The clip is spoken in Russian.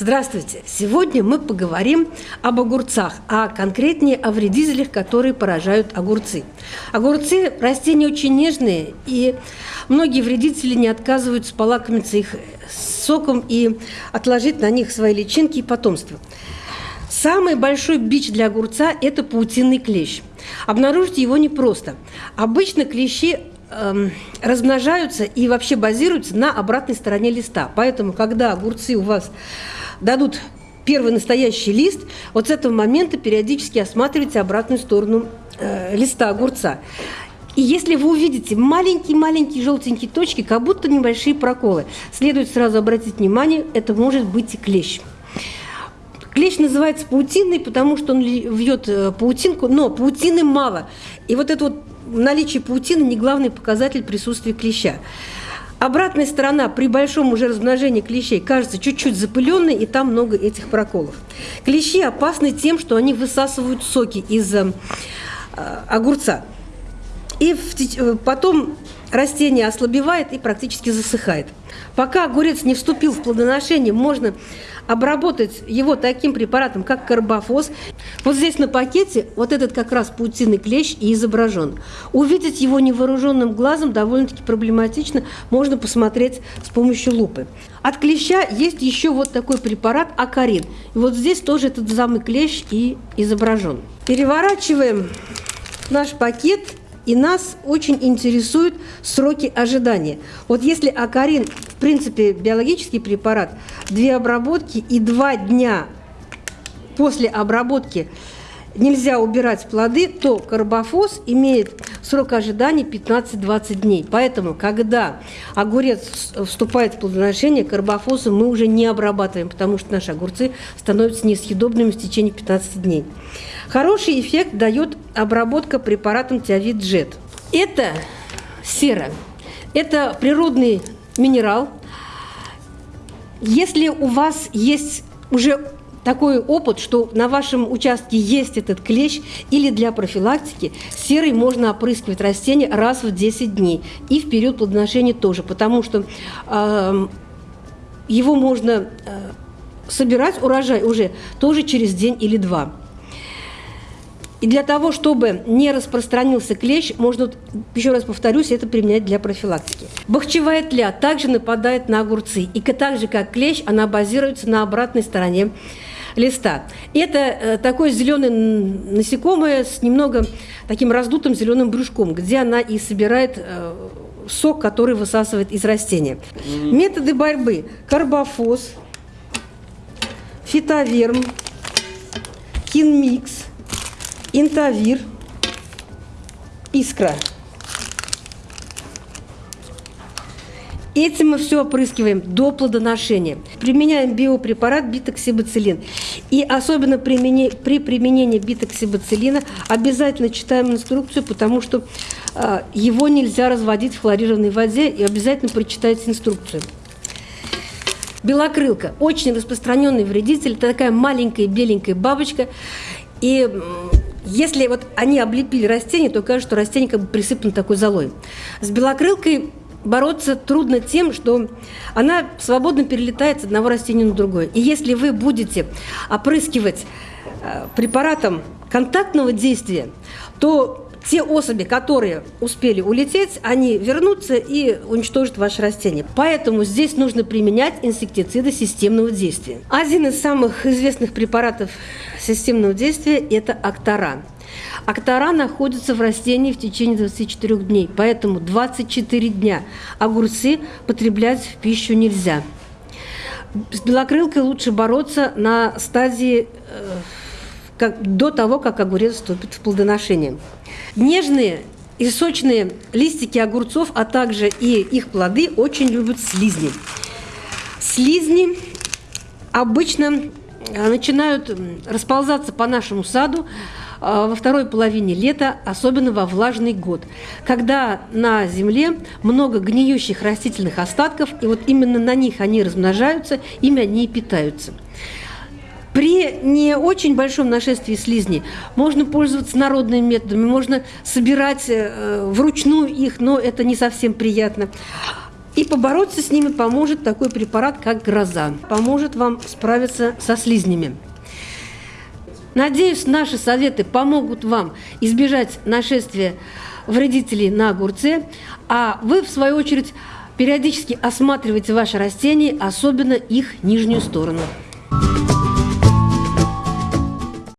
Здравствуйте! Сегодня мы поговорим об огурцах, а конкретнее о вредителях, которые поражают огурцы. Огурцы – растения очень нежные, и многие вредители не отказываются полакомиться их соком и отложить на них свои личинки и потомство. Самый большой бич для огурца – это паутинный клещ. Обнаружить его непросто. Обычно клещи эм, размножаются и вообще базируются на обратной стороне листа. Поэтому, когда огурцы у вас дадут первый настоящий лист, вот с этого момента периодически осматривайте обратную сторону э, листа огурца. И если вы увидите маленькие-маленькие желтенькие точки, как будто небольшие проколы, следует сразу обратить внимание, это может быть и клещ. Клещ называется паутиной, потому что он вьет э, паутинку, но паутины мало. И вот это вот наличие паутины не главный показатель присутствия клеща. Обратная сторона при большом уже размножении клещей кажется чуть-чуть запыленной, и там много этих проколов. Клещи опасны тем, что они высасывают соки из э, огурца. И в, потом растение ослабевает и практически засыхает. Пока огурец не вступил в плодоношение, можно обработать его таким препаратом, как карбофос. Вот здесь на пакете вот этот как раз паутинный клещ и изображен. Увидеть его невооруженным глазом довольно-таки проблематично, можно посмотреть с помощью лупы. От клеща есть еще вот такой препарат акарин. И вот здесь тоже этот самый клещ и изображен. Переворачиваем наш пакет – и нас очень интересуют сроки ожидания. Вот если акарин, в принципе, биологический препарат, две обработки и два дня после обработки нельзя убирать плоды, то карбофос имеет срок ожидания 15-20 дней. Поэтому, когда огурец вступает в плодоношение, карбофосом мы уже не обрабатываем, потому что наши огурцы становятся несъедобными в течение 15 дней. Хороший эффект дает обработка препаратом Тиавит Джет. Это сера. Это природный минерал. Если у вас есть уже такой опыт, что на вашем участке есть этот клещ, или для профилактики серой можно опрыскивать растения раз в 10 дней. И в период плодоношения тоже, потому что э, его можно э, собирать, урожай уже тоже через день или два. И для того, чтобы не распространился клещ, можно, еще раз повторюсь, это применять для профилактики. Бахчевая тля также нападает на огурцы. И так же, как клещ, она базируется на обратной стороне листа. Это э, такое зеленое насекомое с немного таким раздутым зеленым брюшком, где она и собирает э, сок, который высасывает из растения. Методы борьбы. Карбофос, фитоверм, кинмикс, интавир, искра. Этим мы все опрыскиваем до плодоношения. Применяем биопрепарат битоксибацилин. И особенно при применении битоксибацилина обязательно читаем инструкцию, потому что э, его нельзя разводить в хлорированной воде, и обязательно прочитайте инструкцию. Белокрылка – очень распространенный вредитель. Это такая маленькая беленькая бабочка. И если вот они облепили растение, то кажется, что растение как бы присыпано такой золой. С белокрылкой бороться трудно тем, что она свободно перелетает с одного растения на другое. И если вы будете опрыскивать э, препаратом контактного действия, то те особи, которые успели улететь, они вернутся и уничтожат ваше растение. Поэтому здесь нужно применять инсектициды системного действия. Один из самых известных препаратов системного действия – это Актаран. Актора находятся в растении в течение 24 дней, поэтому 24 дня огурцы потреблять в пищу нельзя. С белокрылкой лучше бороться на стадии э, как, до того, как огурец вступит в плодоношение. Нежные и сочные листики огурцов, а также и их плоды очень любят слизни. Слизни обычно э, начинают расползаться по нашему саду во второй половине лета, особенно во влажный год, когда на земле много гниющих растительных остатков, и вот именно на них они размножаются, ими они и питаются. При не очень большом нашествии слизней можно пользоваться народными методами, можно собирать э, вручную их, но это не совсем приятно. И побороться с ними поможет такой препарат, как гроза. Поможет вам справиться со слизнями. Надеюсь, наши советы помогут вам избежать нашествия вредителей на огурце, а вы, в свою очередь, периодически осматривайте ваши растения, особенно их нижнюю сторону.